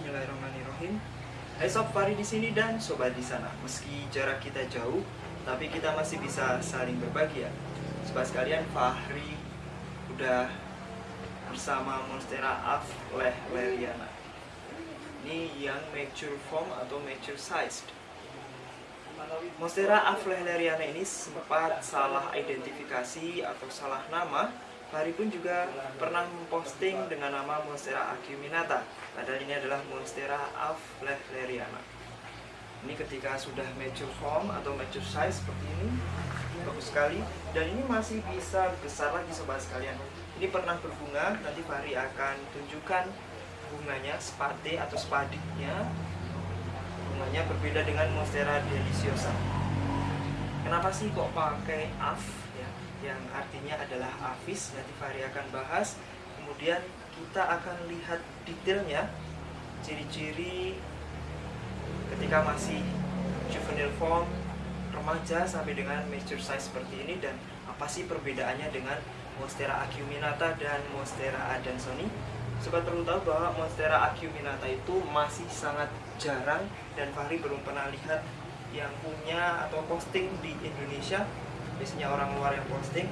Bismillahirrahmanirrahim. Hai Sob Fari di sini dan sobat di sana. Meski jarak kita jauh, tapi kita masih bisa saling berbagi ya. Sobat sekalian, Fahri udah bersama Monstera Af Leh Leriana. Ini yang mature form atau mature sized. Monstera Af Leh Leriana ini sempat salah identifikasi atau salah nama Fahri pun juga pernah memposting dengan nama Monstera acuminata. Padahal ini adalah Monstera Leriana. Ini ketika sudah mature form atau mature size seperti ini Bagus sekali. Dan ini masih bisa besar lagi sobat sekalian. Ini pernah berbunga, nanti Fahri akan tunjukkan bunganya, spade atau spadiknya Bunganya berbeda dengan Monstera deliciosa. Kenapa sih kok pakai AF yang artinya adalah afis nanti Fahri akan bahas. Kemudian kita akan lihat detailnya ciri-ciri ketika masih juvenile form remaja sampai dengan mature size seperti ini dan apa sih perbedaannya dengan Monstera acuminata dan Monstera adansoni. Sobat perlu tahu bahwa Monstera acuminata itu masih sangat jarang dan Fahri belum pernah lihat yang punya atau posting di Indonesia biasanya orang luar yang posting.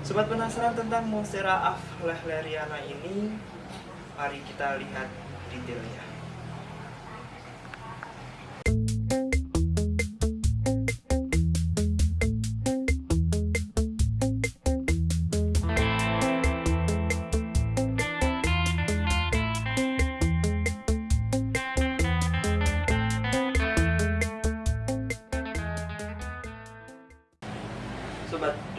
Sobat penasaran tentang Monstera aflehleriana ini Mari kita lihat detailnya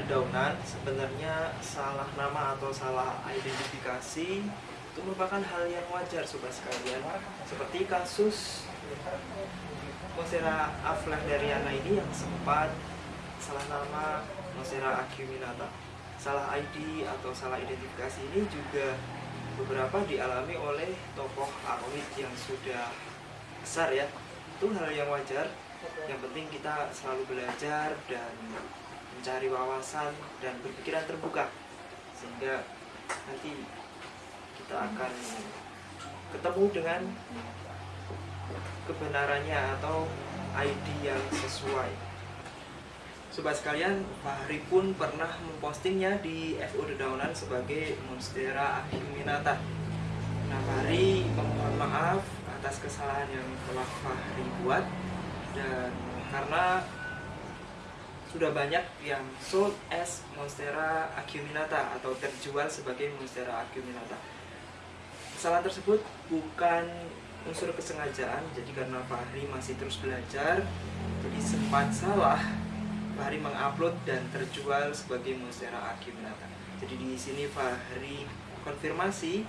dedaunan sebenarnya salah nama atau salah identifikasi itu merupakan hal yang wajar sobat sekalian. Seperti kasus Monstera aflahdariana ini yang sempat salah nama Monstera acuminata salah ID atau salah identifikasi ini juga beberapa dialami oleh tokoh aroid yang sudah besar ya. Itu hal yang wajar. Yang penting kita selalu belajar dan mencari wawasan dan berpikiran terbuka sehingga nanti kita akan ketemu dengan kebenarannya atau ID yang sesuai Sobat sekalian, Fahri pun pernah mempostingnya di FO Dedaunan sebagai Monstera acuminata. Nah, Fahri memohon maaf atas kesalahan yang telah Fahri buat dan karena sudah banyak yang sold as Monstera acuminata atau terjual sebagai Monstera acuminata. Kesalahan tersebut bukan unsur kesengajaan, jadi karena Fahri masih terus belajar, jadi sempat salah Fahri mengupload dan terjual sebagai Monstera acuminata. Jadi di sini Fahri konfirmasi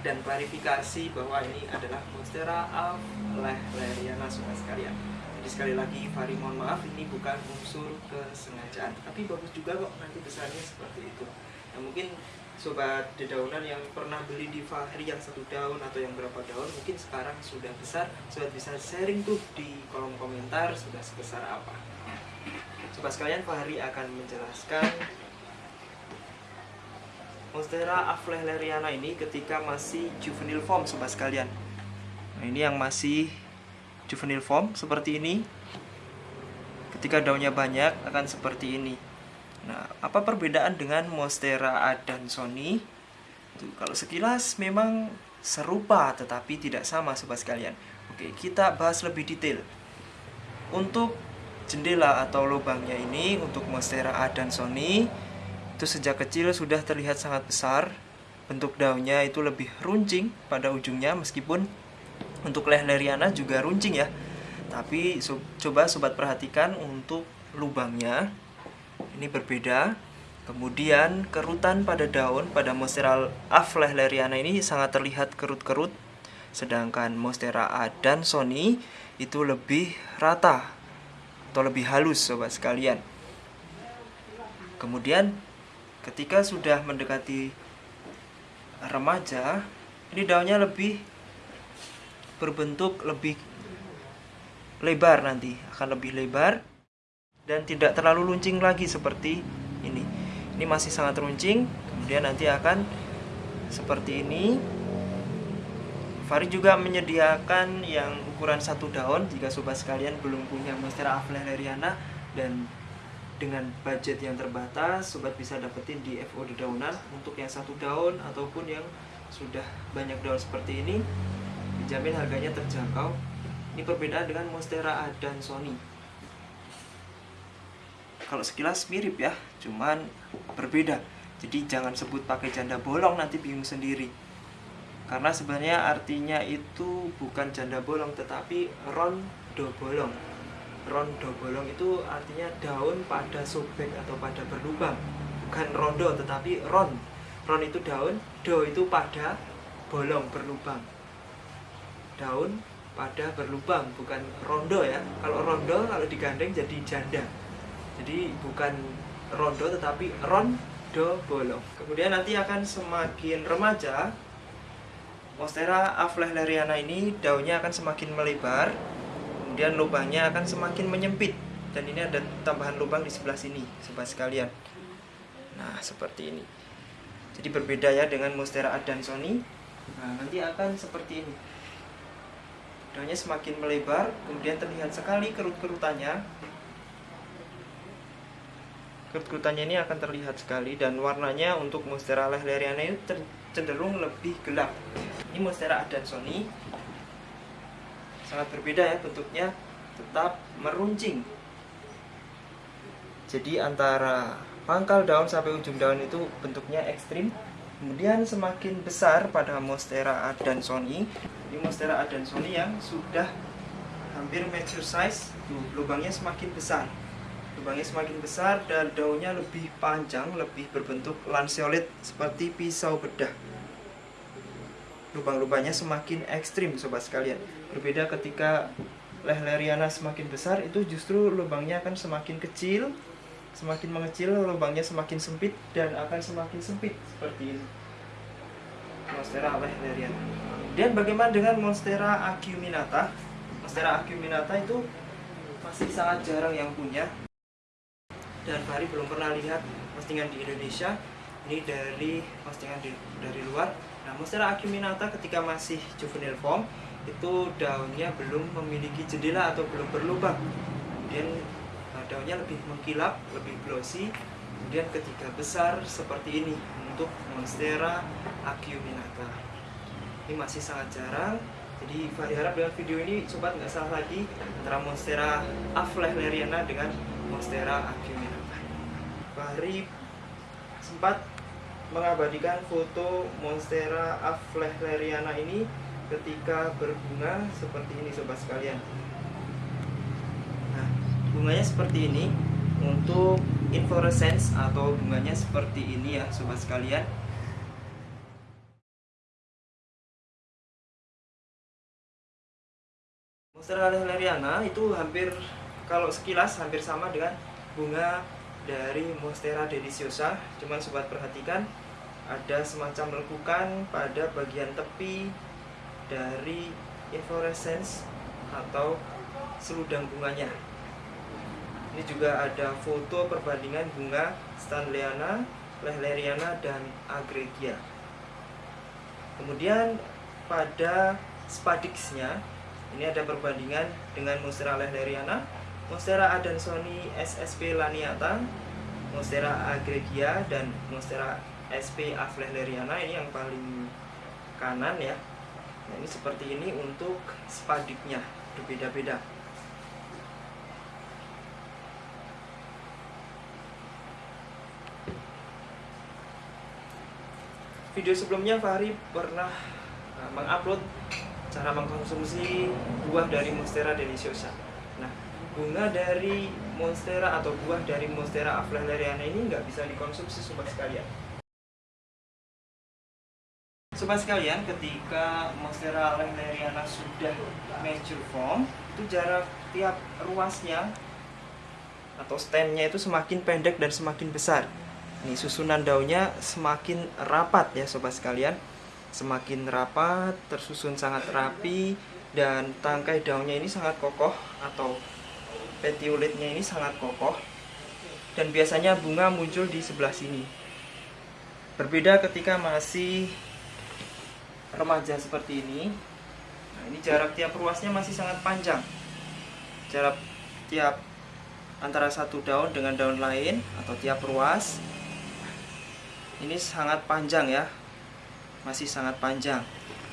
dan klarifikasi bahwa ini adalah Monstera Lehleriana semua sekalian. Jadi sekali lagi Fahri mohon maaf ini bukan unsur kesengajaan. Tapi bagus juga kok nanti besarnya seperti itu. Nah mungkin sobat dedaunan yang pernah beli di Fahri yang satu daun atau yang berapa daun Mungkin sekarang sudah besar Sobat bisa sharing tuh di kolom komentar sudah sebesar apa. Sobat sekalian Fahri akan menjelaskan Monstera aflehleriana ini ketika masih juvenile form sobat sekalian. Nah ini yang masih juvenile form seperti ini. Ketika daunnya banyak akan seperti ini. Nah apa perbedaan dengan monstera adansoni? Tuh, kalau sekilas memang serupa tetapi tidak sama sobat sekalian. Oke kita bahas lebih detail. Untuk jendela atau lubangnya ini untuk monstera adansoni itu sejak kecil sudah terlihat sangat besar. Bentuk daunnya itu lebih runcing pada ujungnya meskipun untuk lehleriana juga runcing ya. Tapi so, coba sobat perhatikan untuk lubangnya. Ini berbeda. Kemudian kerutan pada daun pada monstera af lehleriana ini sangat terlihat kerut-kerut. Sedangkan monstera adansoni itu lebih rata atau lebih halus sobat sekalian. Kemudian ketika sudah mendekati remaja ini daunnya lebih berbentuk lebih lebar nanti akan lebih lebar dan tidak terlalu runcing lagi seperti ini. Ini masih sangat runcing kemudian nanti akan seperti ini. Fari juga menyediakan yang ukuran satu daun jika sobat sekalian belum punya Monstera Aflehleriana dan dengan budget yang terbatas sobat bisa dapetin di FO dedaunan untuk yang satu daun ataupun yang sudah banyak daun seperti ini dijamin harganya terjangkau ini perbedaan dengan Monstera Sony. kalau sekilas mirip ya cuman berbeda. Jadi jangan sebut pakai janda bolong nanti bingung sendiri. Karena sebenarnya artinya itu bukan janda bolong tetapi rondo bolong. Rondo bolong itu artinya daun pada sobek atau pada berlubang. Bukan rondo tetapi ron. Ron itu daun do itu pada bolong berlubang daun pada berlubang bukan rondo ya kalau rondo kalau digandeng jadi janda jadi bukan rondo tetapi rondo bolong kemudian nanti akan semakin remaja Monstera aflehleriana ini daunnya akan semakin melebar, kemudian lubangnya akan semakin menyempit. Dan ini ada tambahan lubang di sebelah sini, sobat sekalian. Nah, seperti ini. Jadi berbeda ya dengan Monstera adansoni. Nah, nanti akan seperti ini. Daunnya semakin melebar, kemudian terlihat sekali kerut-kerutannya. Kerut-kerutannya ini akan terlihat sekali dan warnanya untuk Monstera lehleriana itu cenderung lebih gelap. Ini Monstera adansoni. Sangat berbeda ya bentuknya tetap meruncing. Jadi antara pangkal daun sampai ujung daun itu bentuknya ekstrim kemudian semakin besar pada Monstera adansoni ini Monstera adansoni yang sudah hampir mature size tuh lubangnya semakin besar. Lubangnya semakin besar dan daunnya lebih panjang lebih berbentuk lanceolate seperti pisau bedah. Lubang-lubangnya semakin ekstrim sobat sekalian. Berbeda ketika lehleriana semakin besar itu justru lubangnya akan semakin kecil semakin mengecil lubangnya semakin sempit dan akan semakin sempit seperti ini. Monstera lehleriana dan bagaimana dengan monstera acuminata monstera acuminata itu masih sangat jarang yang punya dan Fahri belum pernah lihat postingan di Indonesia ini dari postingan di, dari luar Nah, Monstera acuminata ketika masih juvenile form itu daunnya belum memiliki jendela atau belum berlubang. Kemudian eh, daunnya lebih mengkilap, lebih glossy. Kemudian ketika besar seperti ini untuk Monstera acuminata. Ini masih sangat jarang. Jadi Fahri harap dengan video ini sobat nggak salah lagi antara Monstera aflehleriana dengan Monstera acuminata. Fahri sempat mengabadikan foto Monstera aflehleriana ini ketika berbunga seperti ini sobat sekalian nah bunganya seperti ini untuk inflorescence atau bunganya seperti ini ya sobat sekalian Monstera aflehleriana itu hampir kalau sekilas hampir sama dengan bunga dari Monstera deliciosa. Cuman sobat perhatikan ada semacam lekukan pada bagian tepi dari inflorescence atau seludang bunganya. Ini juga ada foto perbandingan bunga Stanleyana, Lehleriana, dan Agregia. Kemudian pada spadixnya ini ada perbandingan dengan Monstera Lehleriana Monstera adansoni SSP laniata, Monstera agregia, dan Monstera SP aflehleriana ini yang paling kanan ya. Nah, ini seperti ini untuk spadiknya berbeda-beda. Video sebelumnya Fahri pernah uh, mengupload cara mengkonsumsi buah dari Monstera deliciosa. Nah, bunga dari monstera atau buah dari monstera aflehleriana ini nggak bisa dikonsumsi sobat sekalian. Sobat sekalian, ketika monstera aflehleriana sudah mature form, itu jarak tiap ruasnya atau stemnya itu semakin pendek dan semakin besar. Ini susunan daunnya semakin rapat ya sobat sekalian. Semakin rapat, tersusun sangat rapi dan tangkai daunnya ini sangat kokoh atau petiolitnya ini sangat kokoh. Dan biasanya bunga muncul di sebelah sini. Berbeda ketika masih remaja seperti ini, nah ini jarak tiap ruasnya masih sangat panjang. Jarak tiap antara satu daun dengan daun lain atau tiap ruas ini sangat panjang ya masih sangat panjang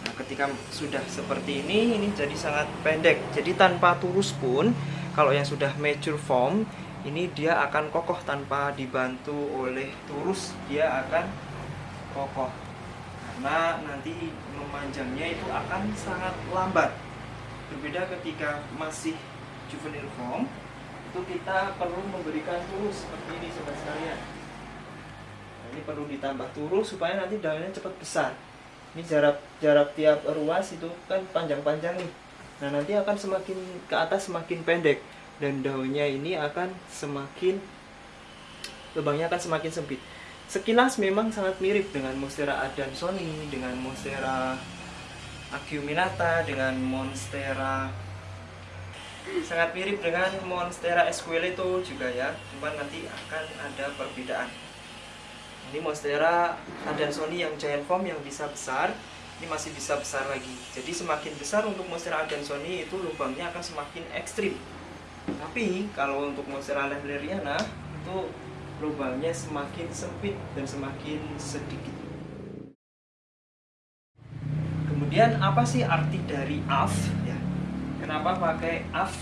Nah, ketika sudah seperti ini, ini jadi sangat pendek. Jadi tanpa turus pun, kalau yang sudah mature form, ini dia akan kokoh tanpa dibantu oleh turus, dia akan kokoh. Karena nanti memanjangnya itu akan sangat lambat. Berbeda ketika masih juvenile form, itu kita perlu memberikan turus seperti ini sobat sekalian. Ini perlu ditambah turus supaya nanti daunnya cepat besar. Ini jarak jarak tiap ruas itu kan panjang-panjang nih. Nah nanti akan semakin ke atas semakin pendek. Dan daunnya ini akan semakin lubangnya akan semakin sempit. Sekilas memang sangat mirip dengan Monstera adansoni dengan Monstera acuminata dengan Monstera sangat mirip dengan Monstera esqueleto juga ya. Cuman nanti akan ada perbedaan ini monstera adansoni yang giant form yang bisa besar ini masih bisa besar lagi. Jadi semakin besar untuk monstera adansoni itu lubangnya akan semakin ekstrim. Tapi kalau untuk monstera lehleriana itu lubangnya semakin sempit dan semakin sedikit. Kemudian apa sih arti dari AF ya kenapa pakai AF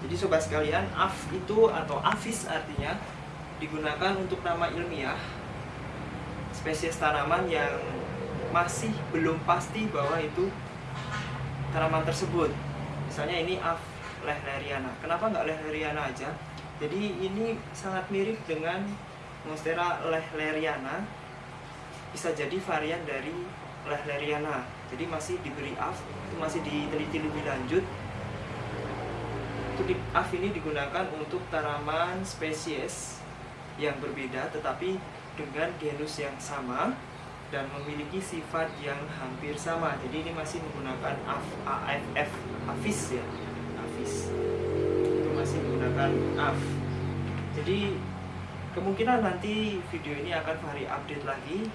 jadi sobat sekalian AF itu atau AFIS artinya digunakan untuk nama ilmiah spesies tanaman yang masih belum pasti bahwa itu tanaman tersebut. Misalnya ini Af lehleriana. Kenapa nggak lehleriana aja? Jadi ini sangat mirip dengan Monstera lehleriana. Bisa jadi varian dari lehleriana. Jadi masih diberi Af itu masih diteliti lebih lanjut. Itu Af ini digunakan untuk tanaman spesies yang berbeda tetapi dengan genus yang sama dan memiliki sifat yang hampir sama. Jadi ini masih menggunakan AFF, AFIS ya, AFIS. Itu masih menggunakan AF. Jadi kemungkinan nanti video ini akan vari update lagi.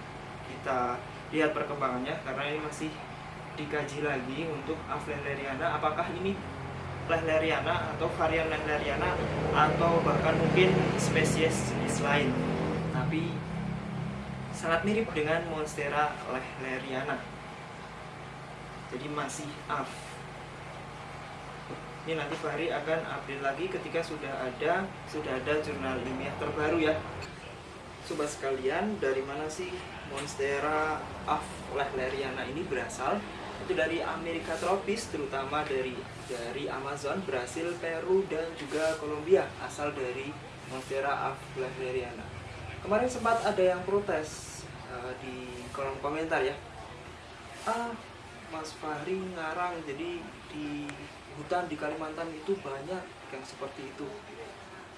Kita lihat perkembangannya karena ini masih dikaji lagi untuk Afleleriana apakah ini Lehleriana atau varian Lehleriana atau bahkan mungkin spesies jenis lain. Tapi sangat mirip dengan Monstera lehleriana. Jadi masih AF. Ini nanti Fahri akan update lagi ketika sudah ada sudah ada jurnal ilmiah terbaru ya. Sobat sekalian dari mana sih Monstera AF lehleriana ini berasal itu dari Amerika tropis terutama dari dari Amazon, Brasil, Peru dan juga Kolombia asal dari Monstera aflahleriana. Kemarin sempat ada yang protes uh, di kolom komentar ya. Ah, Mas Fahri ngarang jadi di hutan di Kalimantan itu banyak yang seperti itu.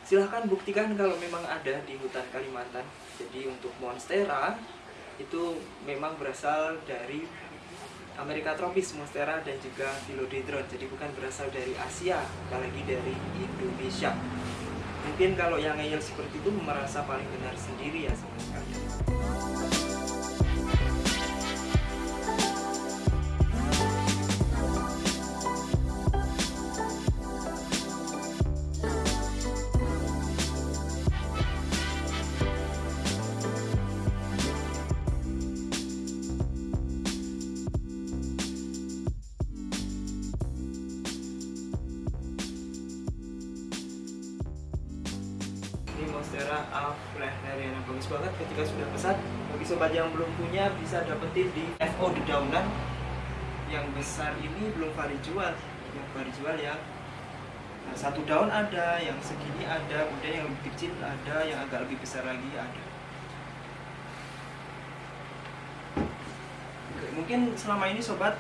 Silahkan buktikan kalau memang ada di hutan Kalimantan. Jadi untuk Monstera itu memang berasal dari Amerika tropis, monstera dan juga philodendron. Jadi bukan berasal dari Asia, apalagi dari Indonesia. Mungkin kalau yang ngeyel seperti itu merasa paling benar sendiri ya sama sekali. Monstera aflehneriana bagus banget ketika sudah besar bagi sobat yang belum punya bisa dapetin di FO di daunan. Yang besar ini belum Fari jual yang Fari jual ya. Nah, satu daun ada yang segini ada kemudian yang lebih kecil ada yang agak lebih besar lagi ada. Mungkin selama ini sobat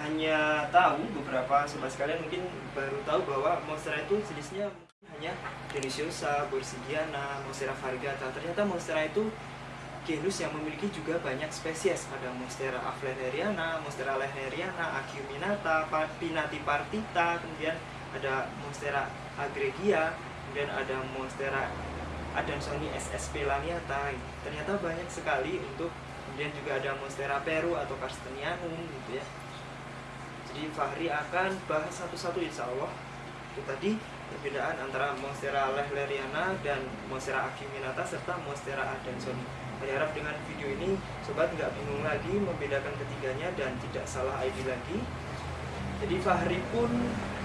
hanya tahu beberapa sobat sekalian mungkin baru tahu bahwa monstera itu jenisnya hanya Deliciosa, Borsigiana, Monstera variegata. Ternyata Monstera itu genus yang memiliki juga banyak spesies. Ada Monstera afleneriana, Monstera lehneriana, Acuminata, Pinati partita, kemudian ada Monstera agregia, kemudian ada Monstera adansoni SSP laniata. Ternyata banyak sekali untuk kemudian juga ada Monstera peru atau Carstenianum gitu ya. Jadi Fahri akan bahas satu-satu insya Allah. Itu tadi perbedaan antara Monstera lehleriana dan Monstera acuminata serta Monstera adansoni Saya harap dengan video ini sobat nggak bingung lagi membedakan ketiganya dan tidak salah ID lagi. Jadi Fahri pun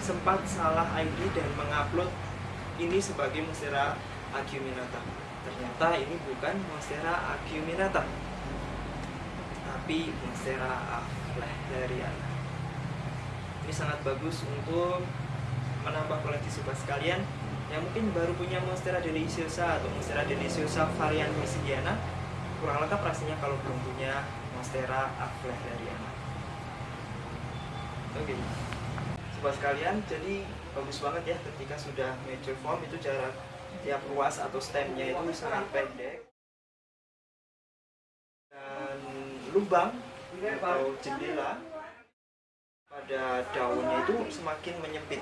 sempat salah ID dan mengupload ini sebagai Monstera acuminata Ternyata ini bukan Monstera acuminata tapi Monstera lehleriana ini sangat bagus untuk menambah koleksi sobat sekalian yang mungkin baru punya Monstera deliciosa atau Monstera deliciosa varian Mesidiana kurang lengkap rasanya kalau belum punya Monstera Aflehleriana oke. Okay. sobat sekalian jadi bagus banget ya ketika sudah mature form itu jarak tiap ruas atau stemnya itu sangat pendek. Dan lubang atau jendela pada daunnya itu semakin menyempit.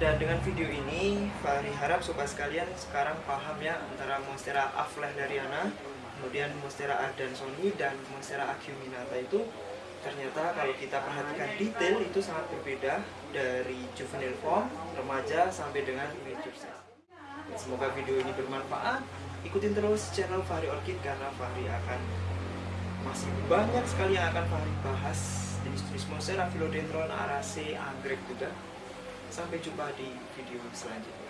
Dan dengan video ini Fahri harap sobat sekalian sekarang paham ya antara Monstera aflehleriana kemudian Monstera adansoni dan Monstera acuminata itu. Ternyata kalau kita perhatikan detail itu sangat berbeda dari juvenile form, remaja sampai dengan mature size semoga video ini bermanfaat. Ikutin terus channel Fahri Orchid karena Fahri akan masih banyak sekali yang akan Fahri bahas jenis-jenis monstera, philodendron, arase, anggrek juga. Sampai jumpa di video selanjutnya.